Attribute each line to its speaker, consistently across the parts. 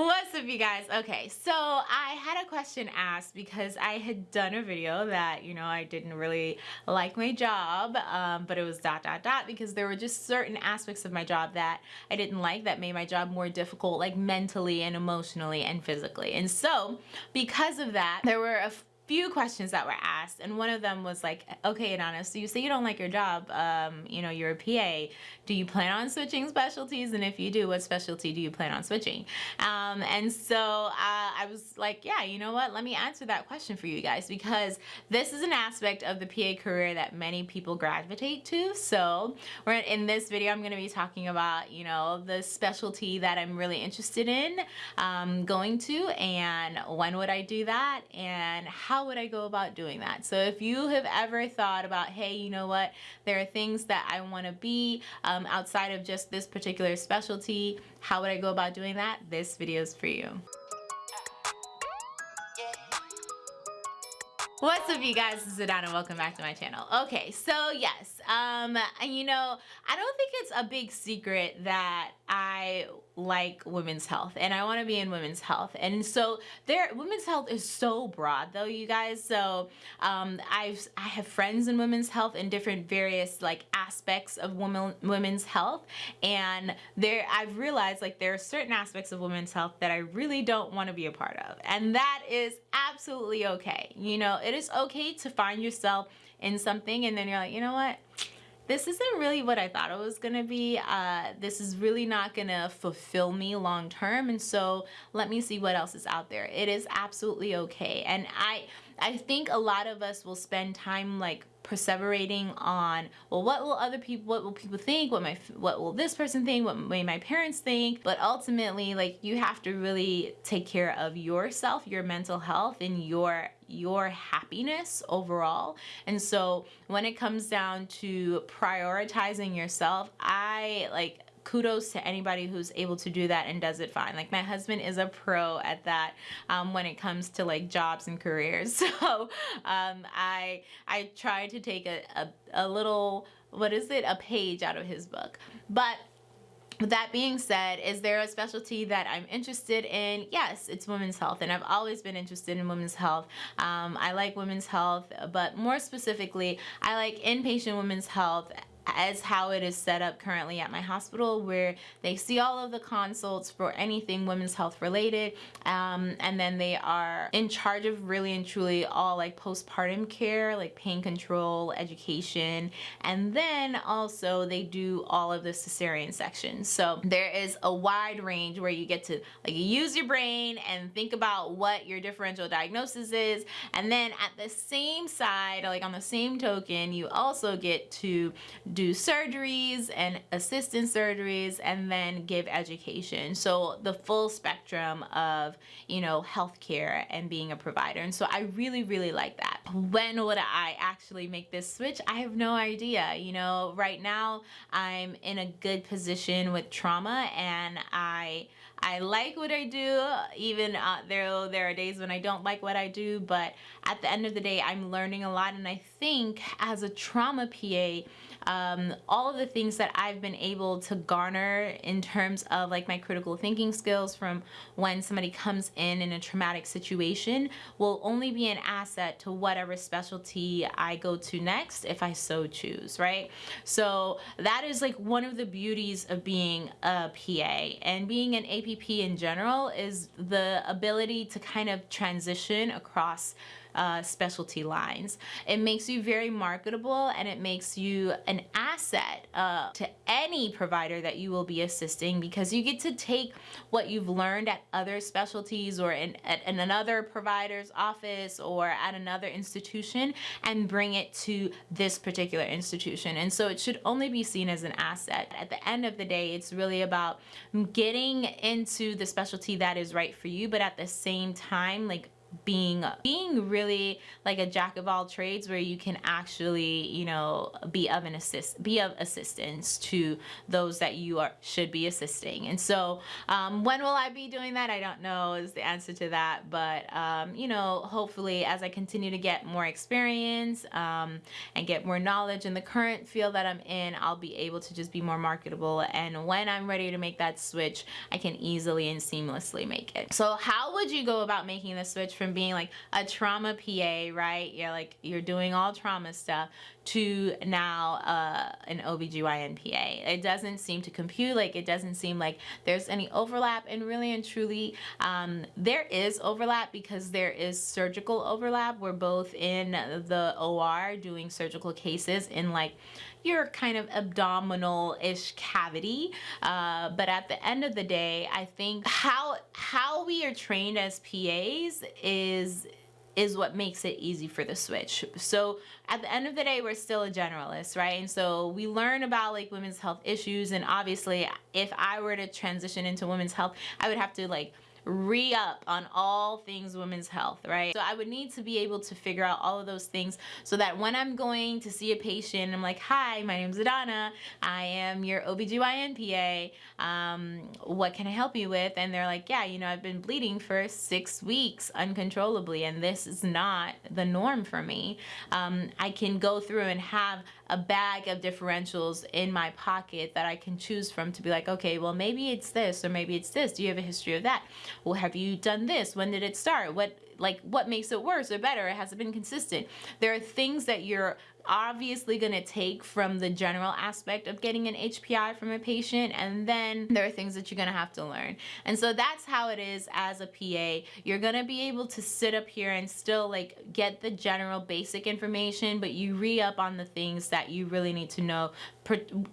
Speaker 1: What's up you guys? Okay, so I had a question asked because I had done a video that, you know, I didn't really like my job, um, but it was dot dot dot because there were just certain aspects of my job that I didn't like that made my job more difficult like mentally and emotionally and physically. And so because of that, there were a few questions that were asked and one of them was like okay Adana so you say you don't like your job um, you know you're a PA do you plan on switching specialties? And if you do what specialty do you plan on switching? Um, and so uh, I was like yeah you know what? Let me answer that question for you guys because this is an aspect of the PA career that many people gravitate to. So we're in this video I'm going to be talking about you know the specialty that I'm really interested in um, going to and when would I do that and how how would I go about doing that? So if you have ever thought about, hey, you know what, there are things that I want to be um, outside of just this particular specialty, how would I go about doing that? This video is for you. What's up you guys, this is Adana, welcome back to my channel. Okay, so yes, um, you know, I don't think it's a big secret that I like women's health and I want to be in women's health. And so there women's health is so broad though you guys. So um, I've I have friends in women's health in different various like aspects of women women's health. And there I've realized like there are certain aspects of women's health that I really don't want to be a part of. And that is absolutely okay. You know it is okay to find yourself in something and then you're like you know what this isn't really what I thought it was gonna be. Uh, this is really not gonna fulfill me long term and so let me see what else is out there. It is absolutely okay and I, I think a lot of us will spend time like perseverating on well what will other people what will people think? What my what will this person think? What may my parents think? But ultimately like you have to really take care of yourself your mental health and your your happiness overall. And so when it comes down to prioritizing yourself I like kudos to anybody who's able to do that and does it fine. Like my husband is a pro at that um, when it comes to like jobs and careers. So um, I I try to take a, a, a little, what is it, a page out of his book. But with that being said, is there a specialty that I'm interested in? Yes, it's women's health and I've always been interested in women's health. Um, I like women's health, but more specifically, I like inpatient women's health as how it is set up currently at my hospital where they see all of the consults for anything women's health related um, and then they are in charge of really and truly all like postpartum care like pain control education and then also they do all of the cesarean sections so there is a wide range where you get to like use your brain and think about what your differential diagnosis is and then at the same side like on the same token you also get to do surgeries and assistant surgeries and then give education. So the full spectrum of, you know, healthcare and being a provider. And so I really, really like that. When would I actually make this switch? I have no idea. You know, right now I'm in a good position with trauma and I I like what I do even uh, there there are days when I don't like what I do but at the end of the day I'm learning a lot and I think as a trauma PA um, all of the things that I've been able to garner in terms of like my critical thinking skills from when somebody comes in in a traumatic situation will only be an asset to whatever specialty I go to next if I so choose, right? So that is like one of the beauties of being a PA and being an APP in general is the ability to kind of transition across uh, specialty lines. It makes you very marketable and it makes you an asset uh, to any provider that you will be assisting because you get to take what you've learned at other specialties or in, at, in another provider's office or at another institution and bring it to this particular institution. And so it should only be seen as an asset. At the end of the day, it's really about getting into the specialty that is right for you, but at the same time, like being being really like a jack of all trades where you can actually you know be of an assist be of assistance to those that you are should be assisting. And so um, when will I be doing that? I don't know is the answer to that. But um, you know hopefully as I continue to get more experience um, and get more knowledge in the current field that I'm in I'll be able to just be more marketable. And when I'm ready to make that switch I can easily and seamlessly make it. So how would you go about making the switch from being like a trauma PA, right? You're like, you're doing all trauma stuff to now uh, an OBGYN PA. It doesn't seem to compute, like it doesn't seem like there's any overlap and really and truly um, there is overlap because there is surgical overlap. We're both in the OR doing surgical cases in like your kind of abdominal-ish cavity. Uh, but at the end of the day, I think how how we are trained as PAs is is what makes it easy for the switch. So at the end of the day, we're still a generalist, right? And so we learn about like women's health issues. And obviously if I were to transition into women's health, I would have to like re-up on all things women's health, right? So I would need to be able to figure out all of those things so that when I'm going to see a patient, I'm like, hi, my name's Adana. I am your OBGYN PA. Um, what can I help you with? And they're like, yeah, you know, I've been bleeding for six weeks uncontrollably and this is not the norm for me. Um, I can go through and have a bag of differentials in my pocket that I can choose from to be like, okay, well, maybe it's this or maybe it's this. Do you have a history of that? Well, have you done this? When did it start? What like what makes it worse or better? Has it been consistent. There are things that you're obviously going to take from the general aspect of getting an HPI from a patient and then there are things that you're going to have to learn. And so that's how it is as a PA. You're going to be able to sit up here and still like get the general basic information but you re-up on the things that you really need to know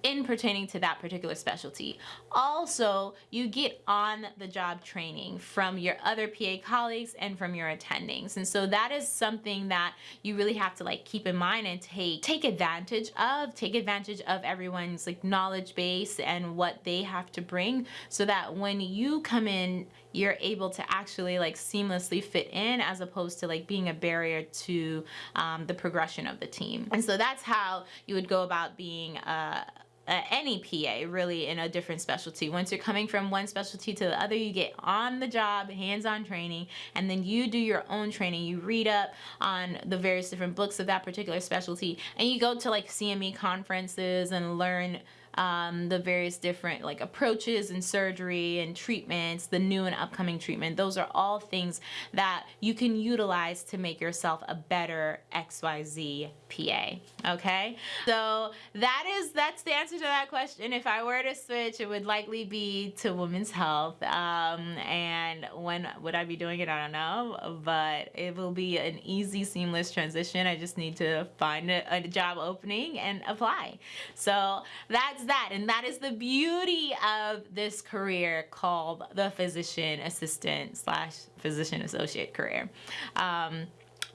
Speaker 1: in pertaining to that particular specialty. Also, you get on the job training from your other PA colleagues and from your attendings. And so that is something that you really have to like keep in mind and take take take advantage of take advantage of everyone's like knowledge base and what they have to bring so that when you come in you're able to actually like seamlessly fit in as opposed to like being a barrier to um, the progression of the team. And so that's how you would go about being a uh, any PA really in a different specialty. Once you're coming from one specialty to the other, you get on the job, hands-on training, and then you do your own training. You read up on the various different books of that particular specialty, and you go to like CME conferences and learn um, the various different like approaches and surgery and treatments, the new and upcoming treatment. Those are all things that you can utilize to make yourself a better XYZ PA. Okay, so that is that's the answer to that question. If I were to switch, it would likely be to women's health. Um, and when would I be doing it? I don't know, but it will be an easy, seamless transition. I just need to find a, a job opening and apply. So that's that. And that is the beauty of this career called the physician assistant slash physician associate career. Um,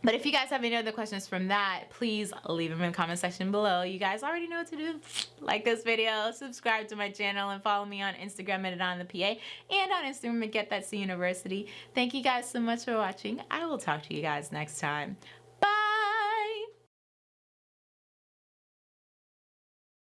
Speaker 1: but if you guys have any other questions from that, please leave them in the comment section below. You guys already know what to do. Like this video, subscribe to my channel, and follow me on Instagram at on the PA and on Instagram at Get That C University. Thank you guys so much for watching. I will talk to you guys next time.